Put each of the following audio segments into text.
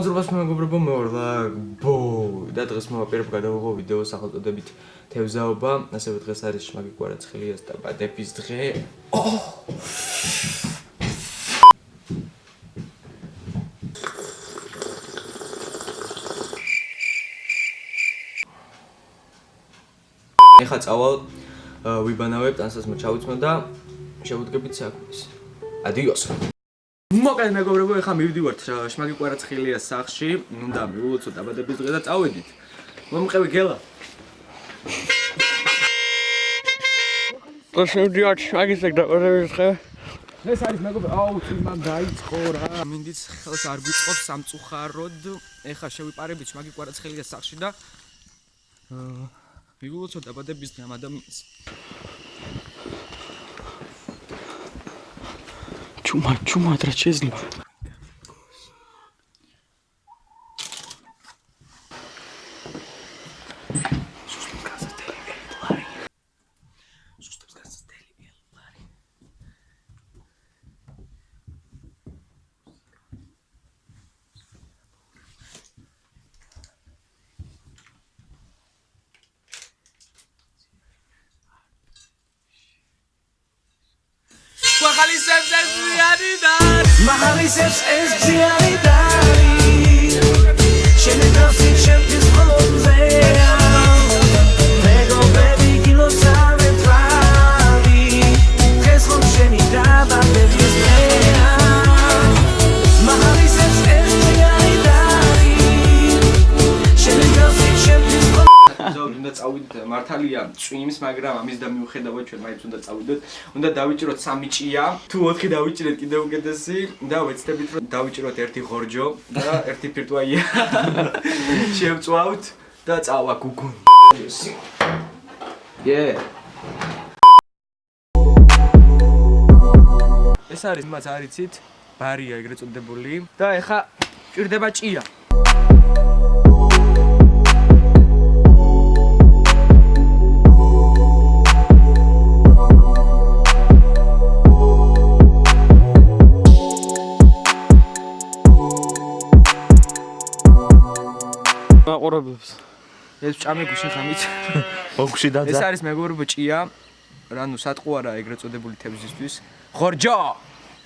მოგესალმებით ჩვენს მეგობრებო მეორლა ბო და დღეს მოვაპირებ გადავიღო ვიდეო სახელწოდებით თევზაობა. ასევე დღეს არის შმაგი კვარაცხელიას და ბადების დღე. ეხა წავალ ვიბანავებ ტანსას მოჩავიცმო და შევუდგებით საქმეს. ადიოს მოკლედ მეგობრებო, ეხლა მივდივართ შმაგი კვარაცხელიას სახლში, უნდა მივულოცოთ დაბადების დღე და წავედით. მომყევი გელა. გასევდიათ შმაგის დაბადების დღე. ეს არის მეგობრებო, აუ, წიმან დაიწყო რა. მინდიც ხელს არ გვიწყობს სამწუხაროდ. ეხლა შევიპარებით შმაგი კვარაცხელიას სახლში და აა მივულოცოთ დაბადების დღე ამ ადამიანს. Чума, чума трачезна. Kwa kali sep sep sep ზიანი და მახალისებს ეს ზიანი და შენ დავსი ჩემთვის მართალია წვიმს, მაგრამ ამის და მიუხედავად ჩვენ მაინც უნდა წავიდოთ. უნდა დავიჭიროთ სამი ჭია. თუ 4 დავიჭირეთ კიდევ უკეთესი და ვეცდებით რომ დავიჭიროთ ერთი ხორჯო და ერთი ფირტუაია. შევწვავთ და წავა გუგუნ. ე ეს არის მას არიცით ბარია ეგრეთ წოდებული და ეხა ჭირდება ჭია. მაყურებლებს. ეს ჭამე გუში ხამით. მოგში დაძა. ეს არის მეგობრებო ჭია. რანუ სატყუ არა ეგრეთ წოდებული თევზისთვის. ხორჯო.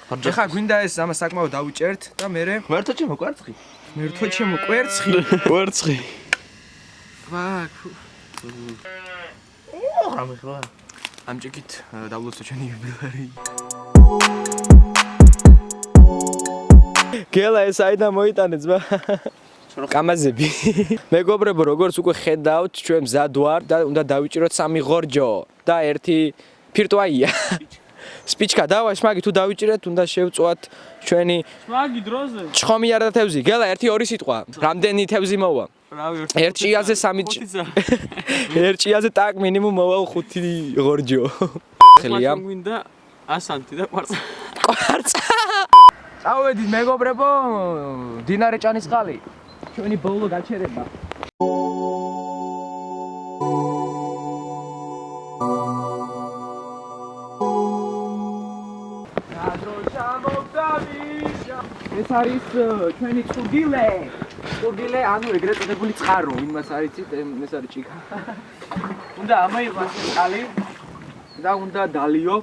ხორჯო. ეხა გვინდა ეს ამას საკმაოდ დავიჭერთ და მე მერტო ჩემო კვერცხი. მერტო ჩემო კვერცხი. კვერცხი. ვაკ. ოღ რამე ხლა. ამჭიქით დავლოცო ჩვენი იუბილარი. გელა ეს აიდა მოიტანე ძმა. კამაზები. მეგობრებო, როგორც უკვე ხედავთ, ჩვენ მზად ვარ და უნდა დავიჭიროთ სამი ღორჯო და ერთი ფირტუაია. სპიჩკა დავა, შმაგი თუ დავიჭირეთ, უნდა შევწვათ ჩვენი შმაგი დროზე. ჩხომი არა თევზი. გელა ერთი ორი სიტყვა. რამდენი თევზი მოვა? ერთ ჭიაზე სამი ერთ ჭიაზე ტაკ მინიმუმ მოვა 5 ღორჯო. ხელია. გვინდა ასანთი და კვარცა. კვარცა. წავედით მეგობრებო, დინარე ჭანისყალი. ჩვენი ბოლო გაჩერება. ეს არის ჩვენი წუდილე. წუდილე, ანუ ეგრეთ წოდებული წყარო, იმას არიცით, ეს არის ჭიქა. უნდა ამაიღოს წყალი და უნდა დალიო.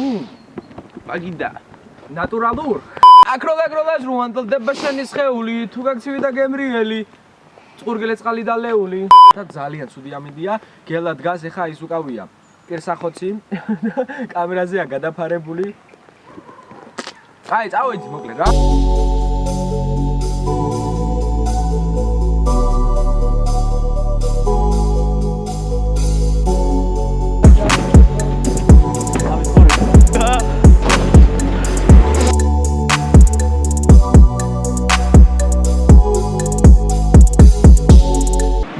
უ პაგიდა. ნატურალურ. აკროლა აკროლას რუანდელდება შენი სხეული თუ გაქცივი და გემრიელი წყურგელე წყალი და ლეული და ძალიან ცუდი ამინდია. გელა დგას ეხა ის უკავია. კერსახოცი. კამერაზეა გადაფარებული. აი წავედი მოკლედ რა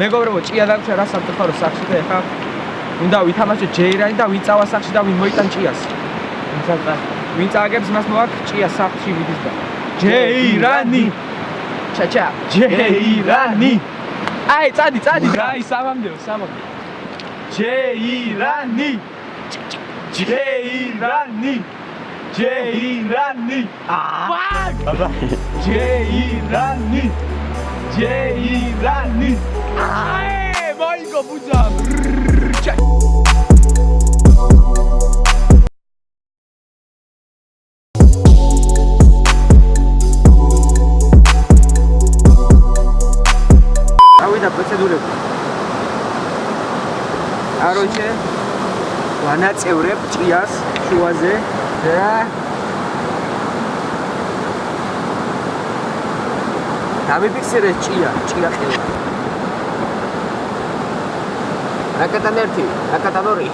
მეგობრებო, ჭია დაგჭა რა სამწუხარო სახში და ეხა უნდა ვითამაშო ჯეირანი და ვინ წავა სახში და ვინ მოიტან ჭიას. ვინ წააგებს მას მოაქ ჭია სახში მიდის და ჯეირანი. ჩაჩა, ჯეირანი. აი, წადი, წადი. აი, სამამდეო, სამამდე. ჯეირანი. ჯეირანი. ჯეირანი აა ჯეირანი ჯეირანი. აი მოიგო ბუძა ავიდა პროცედურები. კაროჩე ვანაწევრებ ჭიას შუაზე. და დამიფიქსირე ჭია, ჭია ყელი. რაკეტან 1, რაკეტან 2.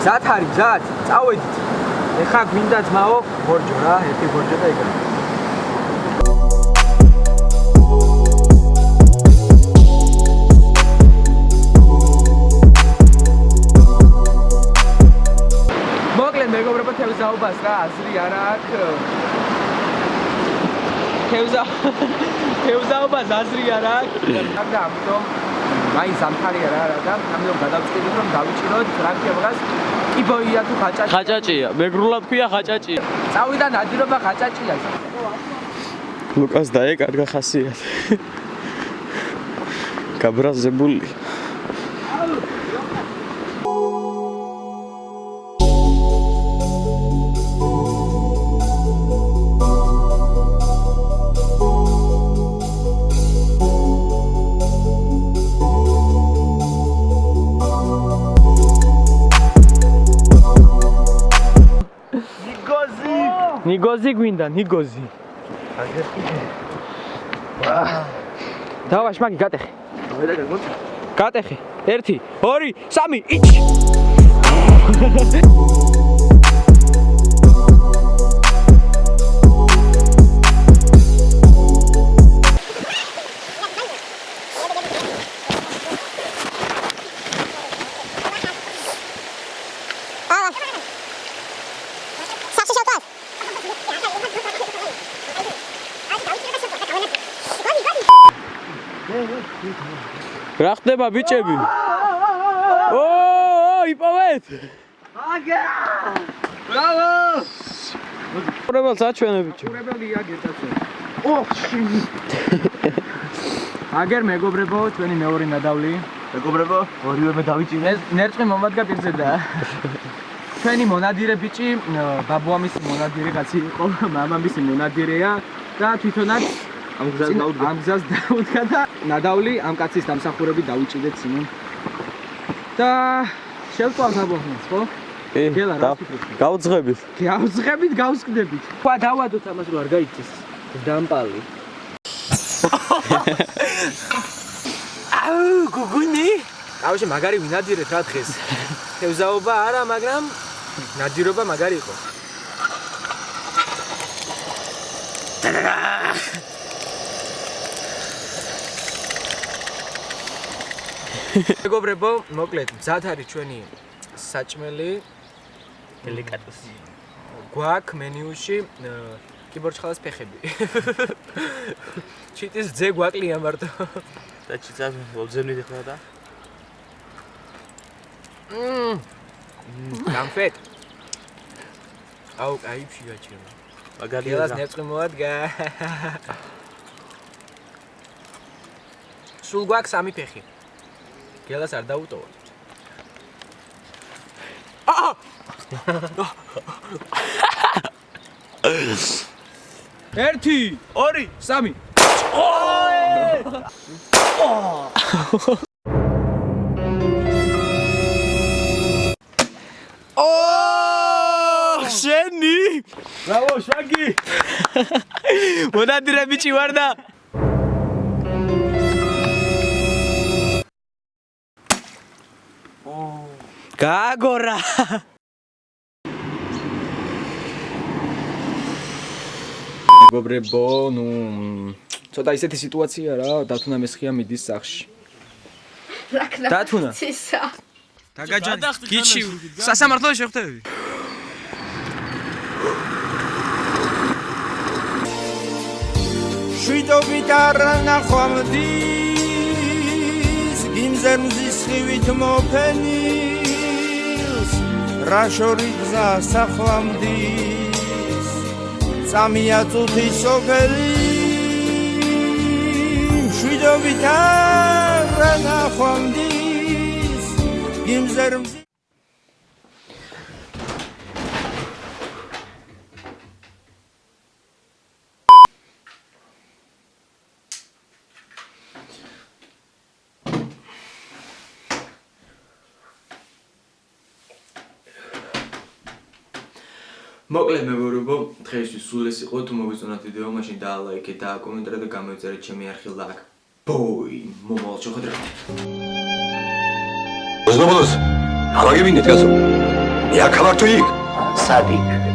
გზად არის, გზად, წავედით. ეხა გვინდა ძმაო, ბორჯო რა, ერთი ბორჯო და იგივე. მოკლედ მეგობრებო თევზაობას რა აზრი არ აქვს თევზა თევზაობას აზრი არ აქვს და ამიტომ მაინც ამხარია რა რა და ამიტომ გადავწყვიტეთ რომ დავიჭიროთ ფრანკიებას კიბოია თუ ხაჭაჭი ხაჭაჭია, მეგრულად ქვია ხაჭაჭია. წავიდა ნადირობა ხაჭაჭია ლუკას დაეკარგა ხასიათი. გაბრაზებული. ნიგოზი გვინდა ნიგოზი. დავა შმაგი გატეხე გატეხე 1 2 3 იქ რა ხდება ბიჭები? ო, იპოვეთ! ბრავო პრობელს აჩვენე ბიჭო. ყურებელია გეტაცო ოხში აგერ მეგობრებო ჩვენი მეორე ნადავლი მეგობრებო ორივე მე დავიჭირე ეს ნერწყვი მომადგა პირზე და ჩვენი მონადირე ბიჭი ბაბუამისი მონადირე კაცი იყო მამამისი მონადირეა და თვითონაც ამ გზას დაუდგა ამ გზას დაუდგა და ნადავლი ამ კაცის დამსახურებით დავიჭიდეთ სიმონ და შევწვალ საბოხმას ხო? კი, გავძღებით. გავზღებით, გავსკდებით. ხვა დავადოთ ამას რომ არ გაიწეს. დამპალი. აუ, გუგუნი. ავში მაგარი ვინადირეთ რა დღეს. თევზაობა არა, მაგრამ ნადირობა მაგარი იყო. მეგობრებო, მოკლედ, მზად არის ჩვენი საჭმელი. დელიკატესი. გვაქვს მენიუში კიბორჩხალას ფეხები. ჩიტის ძე გვაკლია მარტო. და ჩიცა ვობზენით ხმა და გამფეთ. აუ, აი ფიაჩება. მაგალია გელას ნერწყვი მოადგა. სულ გვაქვს სამი ფეხი. გელას არ დაუტოვა. ერთი, ორი, სამი. ო! შენი! ბრავო შვაგი მონადირე ბიჭი ვარ და გააგორა მეგობრებო, ნუ ცოტა ისეთი სიტუაცია რა, დათუნა მესხია მიდის სახში. დათუნა. ცისა. დაგაჯანი, გიჩი, სასამართლო შეხვდები. შვიდობით არ ნახვამდის გიმზემზის ხივით მოფენილს რა შორი გზა სახლამდის წამია წუთი სოფელი შვიდობით არა ნახვამდის იმზერმზი მოკლედ მეგობრებო, დღეისთვის სულ ეს იყო, თუ მოგიწონათ ვიდეო, მაშინ დაალაიქეთ, დააკომენტარეთ და გამოიწერეთ ჩემი არხილ აქ. ბოი, მომავალ შეხვედრამდე. მოგზნობელს, ალაგებინეთ გასო. მე აქ ვარ თუ იქ? სადიქ?